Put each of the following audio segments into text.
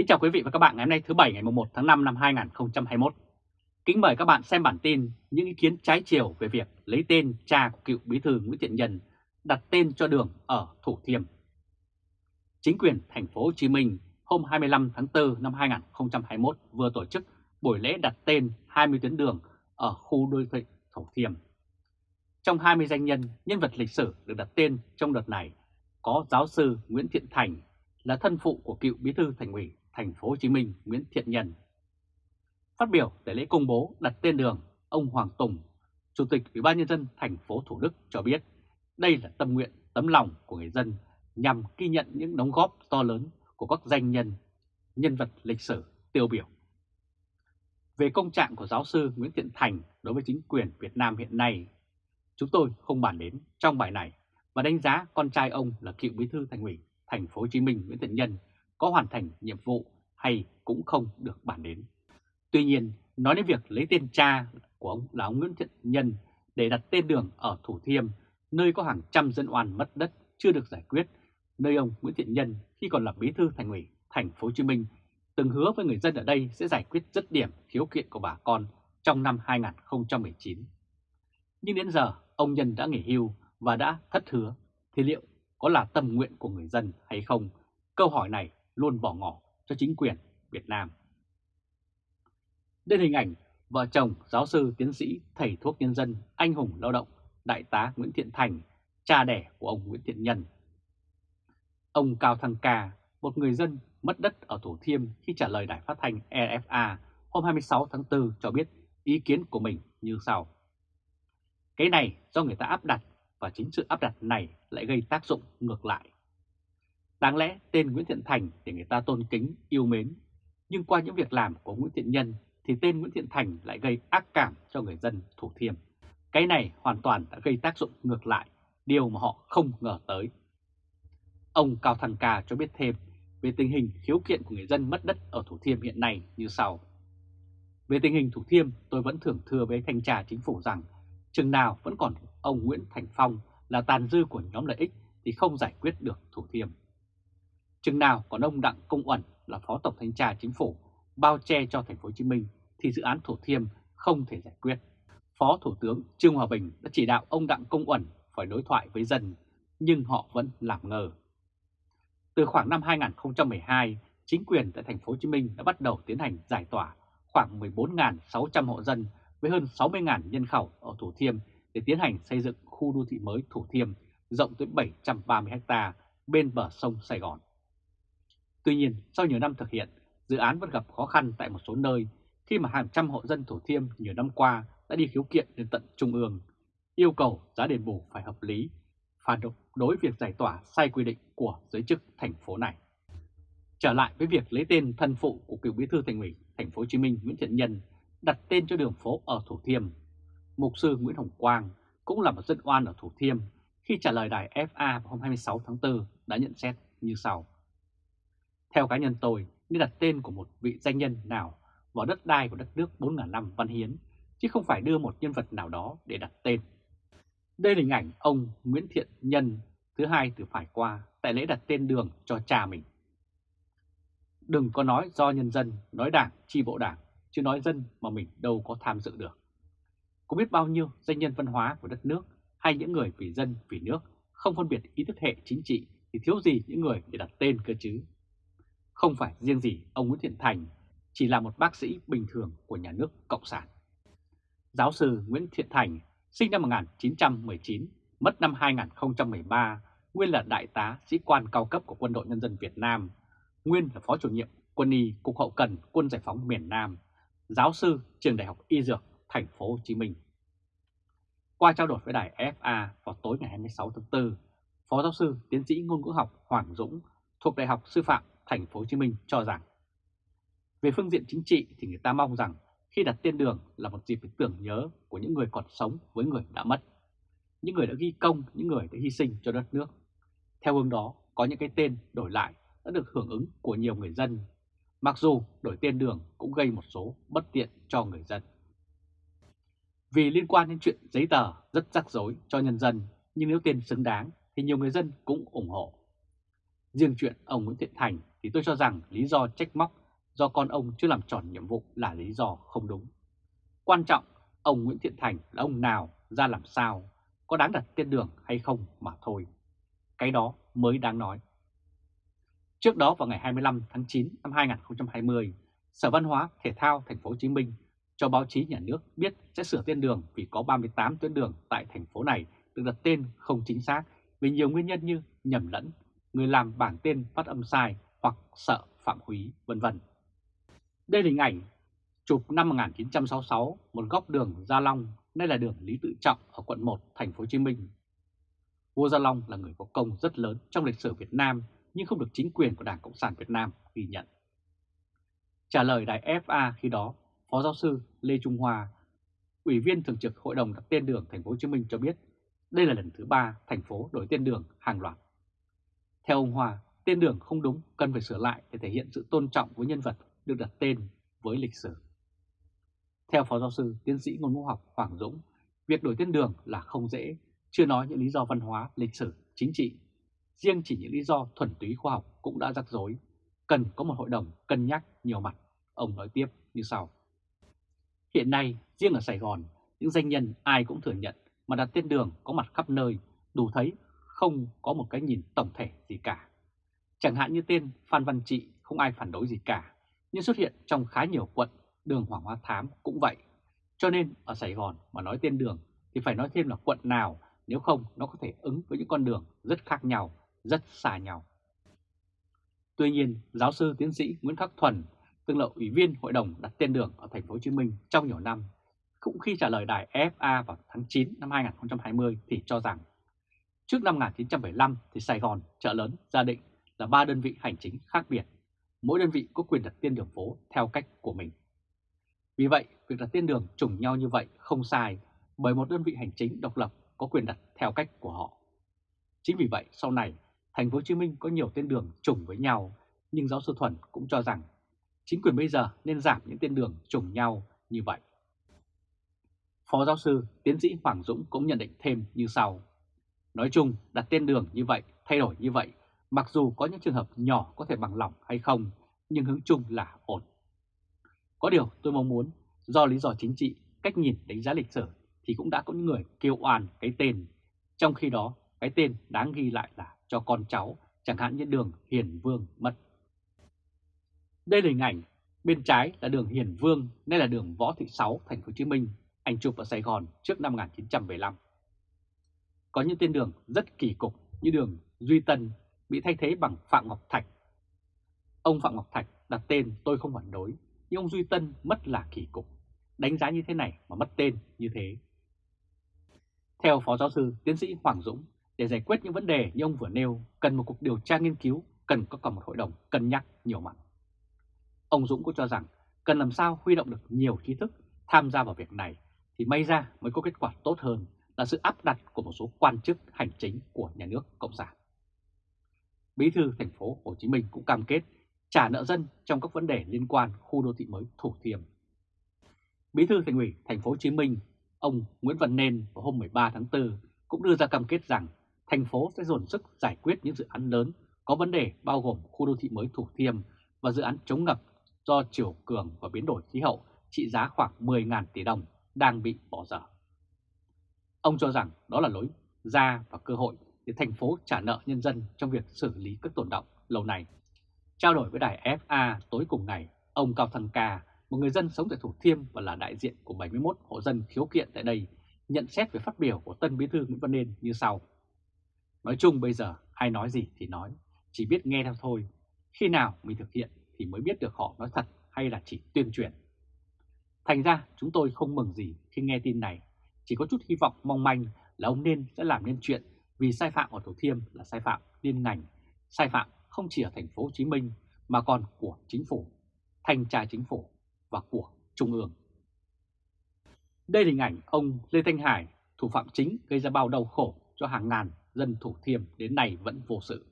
Kính chào quý vị và các bạn ngày hôm nay thứ Bảy ngày 1 tháng 5 năm 2021. Kính mời các bạn xem bản tin những ý kiến trái chiều về việc lấy tên cha của cựu bí thư Nguyễn Thiện Nhân đặt tên cho đường ở Thủ Thiêm. Chính quyền thành phố Hồ Chí Minh hôm 25 tháng 4 năm 2021 vừa tổ chức buổi lễ đặt tên 20 tuyến đường ở khu đô thị Thủ Thiêm. Trong 20 danh nhân, nhân vật lịch sử được đặt tên trong đợt này có giáo sư Nguyễn Thiện Thành là thân phụ của cựu bí thư thành ủy thành phố Hồ Chí Minh Nguyễn Thiện Nhân. Phát biểu tại lễ công bố đặt tên đường, ông Hoàng Tùng, Chủ tịch Ủy ban nhân dân thành phố Thủ Đức cho biết đây là tâm nguyện, tấm lòng của người dân nhằm ghi nhận những đóng góp to lớn của các danh nhân, nhân vật lịch sử tiêu biểu. Về công trạng của giáo sư Nguyễn Thiện Thành đối với chính quyền Việt Nam hiện nay, chúng tôi không bàn đến trong bài này và đánh giá con trai ông là cựu bí thư thành ủy thành phố Hồ Chí Minh Nguyễn Thiện Nhân có hoàn thành nhiệm vụ hay cũng không được bàn đến. Tuy nhiên, nói đến việc lấy tên cha của ông là ông Nguyễn Thiện Nhân để đặt tên đường ở Thủ Thiêm, nơi có hàng trăm dân oan mất đất chưa được giải quyết, nơi ông Nguyễn Thiện Nhân khi còn là bí thư thành ủy thành phố Hồ Chí Minh từng hứa với người dân ở đây sẽ giải quyết dứt điểm khiếu kiện của bà con trong năm 2019. Nhưng đến giờ ông Nhân đã nghỉ hưu và đã thất hứa, thì liệu có là tâm nguyện của người dân hay không? Câu hỏi này luôn bỏ ngỏ cho chính quyền Việt Nam. Đây hình ảnh vợ chồng giáo sư tiến sĩ thầy thuốc nhân dân anh hùng lao động đại tá Nguyễn Thiện Thành, cha đẻ của ông Nguyễn Thiện Nhân. Ông Cao Thăng Ca, một người dân mất đất ở Thủ Thiêm khi trả lời đài phát thanh EFA hôm 26 tháng 4 cho biết ý kiến của mình như sau. Cái này do người ta áp đặt và chính sự áp đặt này lại gây tác dụng ngược lại. Đáng lẽ tên Nguyễn Thiện Thành để người ta tôn kính, yêu mến, nhưng qua những việc làm của Nguyễn Thiện Nhân thì tên Nguyễn Thiện Thành lại gây ác cảm cho người dân Thủ Thiêm. Cái này hoàn toàn đã gây tác dụng ngược lại, điều mà họ không ngờ tới. Ông Cao Thăng Ca cho biết thêm về tình hình khiếu kiện của người dân mất đất ở Thủ Thiêm hiện nay như sau. Về tình hình Thủ Thiêm, tôi vẫn thường thưa với thanh tra chính phủ rằng chừng nào vẫn còn ông Nguyễn Thành Phong là tàn dư của nhóm lợi ích thì không giải quyết được Thủ Thiêm. Chừng nào còn ông Đặng Công Uẩn là Phó Tổng Thanh tra Chính phủ bao che cho thành phố Hồ Chí Minh thì dự án Thủ Thiêm không thể giải quyết. Phó Thủ tướng Trương Hòa Bình đã chỉ đạo ông Đặng Công Uẩn phải đối thoại với dân, nhưng họ vẫn làm ngờ. Từ khoảng năm 2012, chính quyền tại thành phố Hồ Chí Minh đã bắt đầu tiến hành giải tỏa khoảng 14.600 hộ dân với hơn 60.000 nhân khẩu ở Thủ Thiêm để tiến hành xây dựng khu đô thị mới Thủ Thiêm rộng tới 730 ha bên bờ sông Sài Gòn. Tuy nhiên, sau nhiều năm thực hiện, dự án vẫn gặp khó khăn tại một số nơi khi mà hàng trăm hộ dân Thủ Thiêm nhiều năm qua đã đi khiếu kiện đến tận Trung ương, yêu cầu giá đền bù phải hợp lý, phản đối việc giải tỏa sai quy định của giới chức thành phố này. Trở lại với việc lấy tên thân phụ của cựu bí thư thành ủy thành phố Hồ Chí Minh Nguyễn Thiện Nhân đặt tên cho đường phố ở Thủ Thiêm, mục sư Nguyễn Hồng Quang cũng là một dân oan ở Thủ Thiêm khi trả lời đài FA vào hôm 26 tháng 4 đã nhận xét như sau. Theo cá nhân tôi, nên đặt tên của một vị danh nhân nào vào đất đai của đất nước 4.000 năm văn hiến, chứ không phải đưa một nhân vật nào đó để đặt tên. Đây là hình ảnh ông Nguyễn Thiện Nhân thứ hai từ phải qua tại lễ đặt tên đường cho cha mình. Đừng có nói do nhân dân, nói đảng, chi bộ đảng, chứ nói dân mà mình đâu có tham dự được. Có biết bao nhiêu danh nhân văn hóa của đất nước hay những người vì dân, vì nước không phân biệt ý thức hệ chính trị thì thiếu gì những người để đặt tên cơ chứ. Không phải riêng gì ông Nguyễn Thiện Thành chỉ là một bác sĩ bình thường của nhà nước Cộng sản. Giáo sư Nguyễn Thiện Thành sinh năm 1919, mất năm 2013, nguyên là đại tá sĩ quan cao cấp của Quân đội Nhân dân Việt Nam, nguyên là phó chủ nhiệm quân y Cục Hậu Cần Quân Giải phóng miền Nam, giáo sư trường Đại học Y Dược Thành phố Hồ Chí Minh. Qua trao đổi với đài FA vào tối ngày 26 tháng 4, Phó giáo sư tiến sĩ ngôn ngữ học Hoàng Dũng thuộc Đại học Sư phạm Thành phố Hồ Chí Minh cho rằng về phương diện chính trị thì người ta mong rằng khi đặt tên đường là một dịp để tưởng nhớ của những người còn sống với người đã mất, những người đã ghi công, những người đã hy sinh cho đất nước. Theo hướng đó, có những cái tên đổi lại đã được hưởng ứng của nhiều người dân, mặc dù đổi tên đường cũng gây một số bất tiện cho người dân. Vì liên quan đến chuyện giấy tờ rất rắc rối cho nhân dân, nhưng nếu tên xứng đáng thì nhiều người dân cũng ủng hộ. Riêng chuyện ông Nguyễn Thiện Thành thì tôi cho rằng lý do trách móc do con ông chưa làm tròn nhiệm vụ là lý do không đúng. Quan trọng, ông Nguyễn Thiện Thành là ông nào, ra làm sao, có đáng đặt tên đường hay không mà thôi. Cái đó mới đáng nói. Trước đó vào ngày 25 tháng 9 năm 2020, Sở Văn hóa Thể thao Thành phố Hồ Chí Minh cho báo chí nhà nước biết sẽ sửa tên đường vì có 38 tuyến đường tại thành phố này được đặt tên không chính xác vì nhiều nguyên nhân như nhầm lẫn, người làm bản tên phát âm sai hoặc sợ phạm húy, vân vân. Đây là hình ảnh chụp năm 1966 một góc đường Gia Long, nay là đường Lý Tự Trọng ở quận 1, thành phố Hồ Chí Minh. Vua Gia Long là người có công rất lớn trong lịch sử Việt Nam nhưng không được chính quyền của Đảng Cộng sản Việt Nam ghi nhận. Trả lời đài FA khi đó, Phó giáo sư Lê Trung Hoa, Ủy viên Thường trực Hội đồng đặt tên đường Thành phố Hồ Chí Minh cho biết đây là lần thứ ba thành phố đổi tên đường hàng loạt. Theo ông Hòa, tên đường không đúng cần phải sửa lại để thể hiện sự tôn trọng với nhân vật được đặt tên với lịch sử. Theo Phó Giáo sư Tiến sĩ Ngôn ngữ học Hoàng Dũng, việc đổi tên đường là không dễ, chưa nói những lý do văn hóa, lịch sử, chính trị. Riêng chỉ những lý do thuần túy khoa học cũng đã rắc rối, cần có một hội đồng cân nhắc nhiều mặt, ông nói tiếp như sau. Hiện nay, riêng ở Sài Gòn, những danh nhân ai cũng thừa nhận mà đặt tên đường có mặt khắp nơi, đủ thấy không có một cái nhìn tổng thể gì cả. Chẳng hạn như tên Phan Văn Trị không ai phản đối gì cả, nhưng xuất hiện trong khá nhiều quận, đường Hoàng Hoa Thám cũng vậy. Cho nên ở Sài Gòn mà nói tên đường thì phải nói thêm là quận nào, nếu không nó có thể ứng với những con đường rất khác nhau, rất xa nhau. Tuy nhiên, giáo sư tiến sĩ Nguyễn Khắc Thuần, từng là ủy viên hội đồng đặt tên đường ở thành phố Hồ Chí Minh trong nhiều năm, cũng khi trả lời đài FA vào tháng 9 năm 2020 thì cho rằng trước năm 1975 thì Sài Gòn, chợ lớn, gia định là ba đơn vị hành chính khác biệt mỗi đơn vị có quyền đặt tên đường phố theo cách của mình. Vì vậy, việc đặt tên đường trùng nhau như vậy không sai bởi một đơn vị hành chính độc lập có quyền đặt theo cách của họ. Chính vì vậy, sau này, thành phố Hồ Chí Minh có nhiều tên đường trùng với nhau, nhưng giáo sư Thuần cũng cho rằng chính quyền bây giờ nên giảm những tên đường trùng nhau như vậy. Phó giáo sư tiến sĩ Hoàng Dũng cũng nhận định thêm như sau. Nói chung, đặt tên đường như vậy, thay đổi như vậy Mặc dù có những trường hợp nhỏ có thể bằng lòng hay không, nhưng hướng chung là ổn. Có điều tôi mong muốn, do lý do chính trị, cách nhìn đánh giá lịch sử thì cũng đã có những người kêu oan cái tên. Trong khi đó, cái tên đáng ghi lại là cho con cháu, chẳng hạn như đường Hiền Vương mất. Đây là hình ảnh, bên trái là đường Hiền Vương, nay là đường Võ Thị Sáu, thành phố Hồ Chí Minh, anh chụp ở Sài Gòn trước năm 1975. Có những tên đường rất kỳ cục như đường Duy Tân, bị thay thế bằng Phạm Ngọc Thạch. Ông Phạm Ngọc Thạch đặt tên tôi không phản đối, nhưng ông Duy Tân mất là kỳ cục. Đánh giá như thế này mà mất tên như thế. Theo Phó Giáo sư Tiến sĩ Hoàng Dũng, để giải quyết những vấn đề như ông vừa nêu, cần một cuộc điều tra nghiên cứu, cần có cả một hội đồng cân nhắc nhiều mặt. Ông Dũng cũng cho rằng cần làm sao huy động được nhiều trí thức tham gia vào việc này thì may ra mới có kết quả tốt hơn là sự áp đặt của một số quan chức hành chính của nhà nước Cộng sản. Bí thư thành phố Hồ Chí Minh cũng cam kết trả nợ dân trong các vấn đề liên quan khu đô thị mới Thủ Thiêm. Bí thư thành ủy thành phố Hồ Chí Minh, ông Nguyễn Văn Nên vào hôm 13 tháng 4 cũng đưa ra cam kết rằng thành phố sẽ dồn sức giải quyết những dự án lớn có vấn đề bao gồm khu đô thị mới Thủ Thiêm và dự án chống ngập do chiều cường và biến đổi khí hậu trị giá khoảng 10.000 tỷ đồng đang bị bỏ dở. Ông cho rằng đó là lối ra và cơ hội để thành phố trả nợ nhân dân trong việc xử lý các tồn động lâu nay. Trao đổi với đài FA tối cùng ngày, ông Cao Thăng Ca, một người dân sống tại Thủ Thiêm và là đại diện của 71 hộ dân khiếu kiện tại đây, nhận xét về phát biểu của Tân Bí thư Nguyễn Văn Nên như sau. Nói chung bây giờ ai nói gì thì nói, chỉ biết nghe theo thôi. Khi nào mình thực hiện thì mới biết được họ nói thật hay là chỉ tuyên truyền. Thành ra chúng tôi không mừng gì khi nghe tin này, chỉ có chút hy vọng mong manh là ông Nên sẽ làm nên chuyện vì sai phạm ở Thủ Thiêm là sai phạm liên ngành, sai phạm không chỉ ở thành phố Hồ Chí Minh mà còn của chính phủ, thanh tra chính phủ và của Trung ương. Đây là hình ảnh ông Lê Thanh Hải, thủ phạm chính gây ra bao đau khổ cho hàng ngàn dân Thủ Thiêm đến nay vẫn vô sự.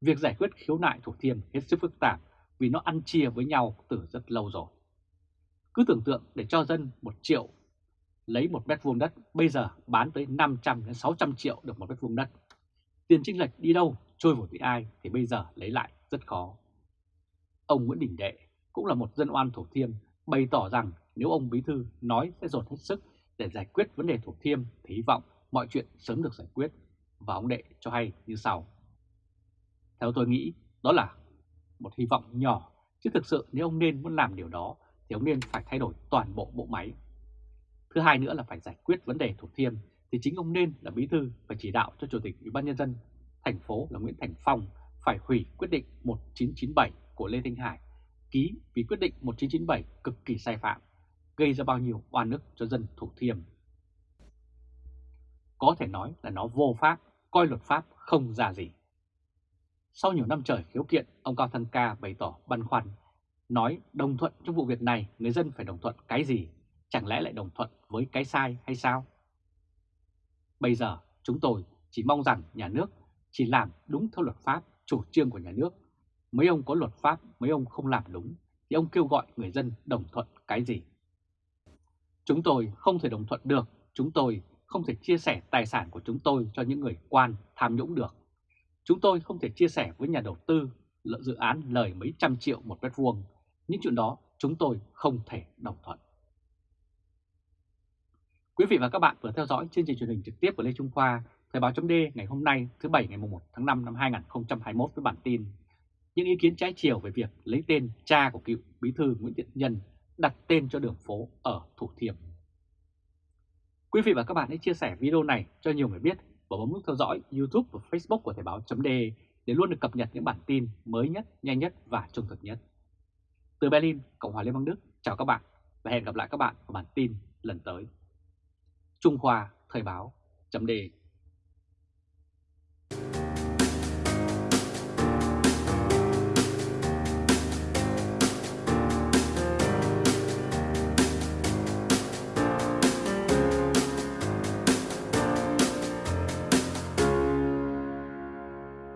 Việc giải quyết khiếu nại Thủ Thiêm hết sức phức tạp vì nó ăn chia với nhau từ rất lâu rồi. Cứ tưởng tượng để cho dân một triệu lấy một mét vuông đất, bây giờ bán tới 500 đến 600 triệu được một mét vuông đất. Tiền chênh lệch đi đâu, trôi vào với ai thì bây giờ lấy lại rất khó. Ông Nguyễn Đình Đệ cũng là một dân oan Thủ Thiêm, bày tỏ rằng nếu ông Bí Thư nói sẽ dồn hết sức để giải quyết vấn đề Thủ Thiêm thì hy vọng mọi chuyện sớm được giải quyết và ông Đệ cho hay như sau. Theo tôi nghĩ, đó là một hy vọng nhỏ, chứ thực sự nếu ông nên muốn làm điều đó thì ông nên phải thay đổi toàn bộ bộ máy. Thứ hai nữa là phải giải quyết vấn đề Thủ Thiêm thì chính ông nên là bí thư và chỉ đạo cho Chủ tịch Ủy ban nhân dân thành phố là Nguyễn Thành Phong phải hủy quyết định 1997 của Lê Thanh Hải ký vì quyết định 1997 cực kỳ sai phạm, gây ra bao nhiêu oan ức cho dân Thủ Thiêm. Có thể nói là nó vô pháp, coi luật pháp không ra gì. Sau nhiều năm trời khiếu kiện, ông Cao Thăng Ca bày tỏ băn khoăn, nói đồng thuận trong vụ việc này người dân phải đồng thuận cái gì, chẳng lẽ lại đồng thuận với cái sai hay sao? Bây giờ chúng tôi chỉ mong rằng nhà nước chỉ làm đúng theo luật pháp, chủ trương của nhà nước. Mấy ông có luật pháp, mấy ông không làm đúng, thì ông kêu gọi người dân đồng thuận cái gì? Chúng tôi không thể đồng thuận được, chúng tôi không thể chia sẻ tài sản của chúng tôi cho những người quan tham nhũng được. Chúng tôi không thể chia sẻ với nhà đầu tư lợi dự án lời mấy trăm triệu một mét vuông. Những chuyện đó chúng tôi không thể đồng thuận. Quý vị và các bạn vừa theo dõi chương trình truyền hình trực tiếp của Lê Trung Khoa, Thời báo chấm ngày hôm nay thứ Bảy ngày 1 tháng 5 năm 2021 với bản tin Những ý kiến trái chiều về việc lấy tên cha của cựu bí thư Nguyễn Thiện Nhân đặt tên cho đường phố ở Thủ Thiêm. Quý vị và các bạn hãy chia sẻ video này cho nhiều người biết và bấm nút theo dõi YouTube và Facebook của Thời báo chấm để luôn được cập nhật những bản tin mới nhất, nhanh nhất và trung thực nhất. Từ Berlin, Cộng hòa Liên bang Đức, chào các bạn và hẹn gặp lại các bạn ở bản tin lần tới. Trung Hoa Thời báo chấm